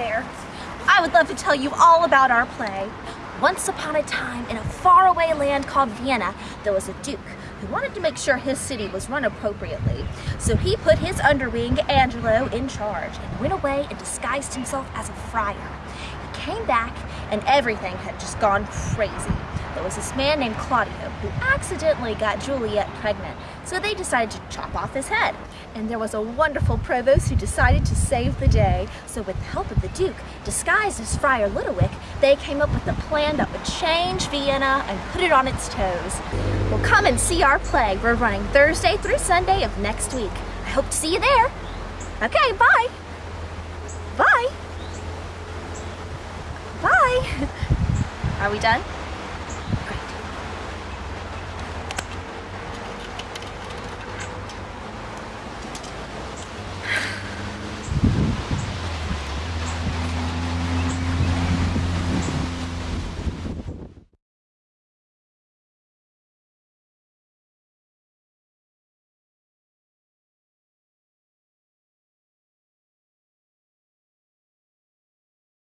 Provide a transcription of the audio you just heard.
there. I would love to tell you all about our play. Once upon a time, in a faraway land called Vienna, there was a duke who wanted to make sure his city was run appropriately. So he put his underwing, Angelo, in charge and went away and disguised himself as a friar. He came back and everything had just gone crazy. There was this man named Claudio who accidentally got Juliet pregnant, so they decided to chop off his head. And there was a wonderful provost who decided to save the day. So with the help of the Duke, disguised as Friar Lodowick, they came up with a plan that would change Vienna and put it on its toes. Well, come and see our play. We're running Thursday through Sunday of next week. I hope to see you there. Okay, bye. Bye. Bye. Are we done? Great.